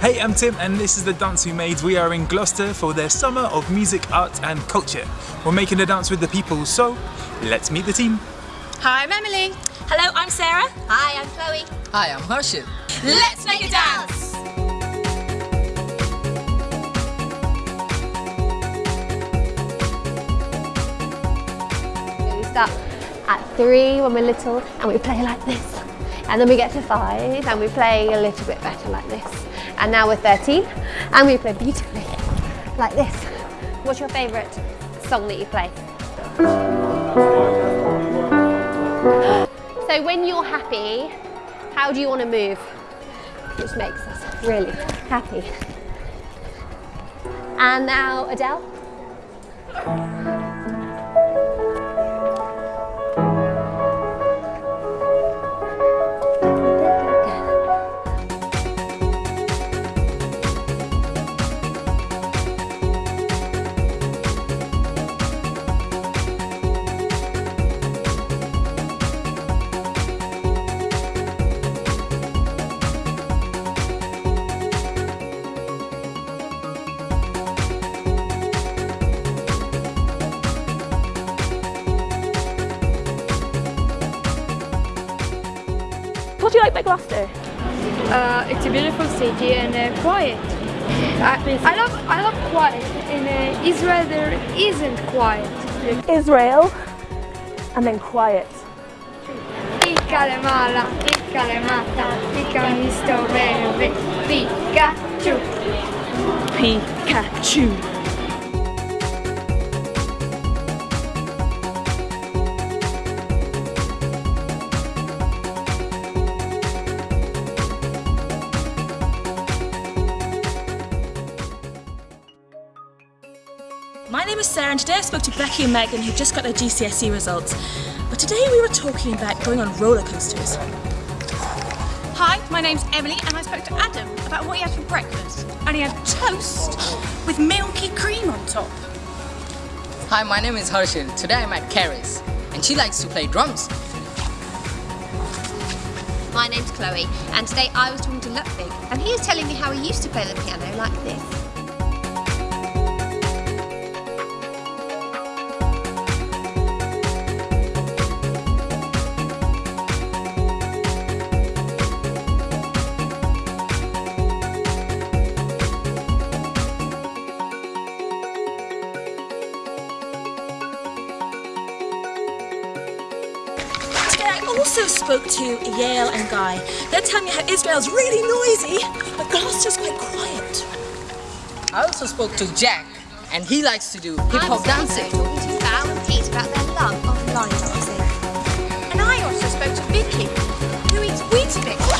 Hey, I'm Tim and this is the Dance We Made. We are in Gloucester for their Summer of Music, Art and Culture. We're making a dance with the people, so let's meet the team. Hi, I'm Emily. Hello, I'm Sarah. Hi, I'm Chloe. Hi, I'm Harshit. Let's make a dance! We start at three when we're little and we play like this. And then we get to five and we play a little bit better like this. And now we're 13 and we play beautifully like this. What's your favourite song that you play? So when you're happy, how do you want to move? Which makes us really happy. And now Adele. What do you like about Gloucester? Uh, it's a beautiful city and uh, quiet. I, I love I love quiet. In uh, Israel there isn't quiet. Israel. And then quiet. Picca le mala, picca le mata, picca mi sto bene, Pikachu. Pikachu. My name is Sarah and today I spoke to Becky and Megan who just got their GCSE results. But today we were talking about going on roller coasters. Hi, my name's Emily and I spoke to Adam about what he had for breakfast. And he had toast with milky cream on top. Hi, my name is Harshit. Today I'm at Karis, and she likes to play drums. My name's Chloe and today I was talking to Ludwig and he was telling me how he used to play the piano like this. also spoke to Yael and Guy. They're telling me how Israel's really noisy, but Gloucester's quite quiet. I also spoke to Jack, and he likes to do hip-hop dancing. To Val and Pete about their love of line dancing. And I also spoke to Vicky, who eats Weetabix.